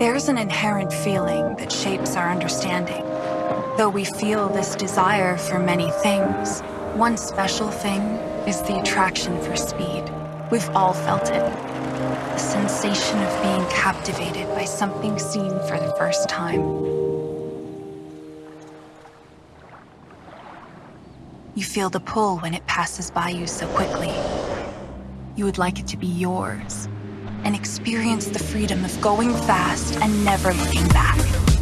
There's an inherent feeling that shapes our understanding. Though we feel this desire for many things, one special thing is the attraction for speed. We've all felt it. The sensation of being captivated by something seen for the first time. You feel the pull when it passes by you so quickly. You would like it to be yours, and experience the freedom of going fast and never looking back.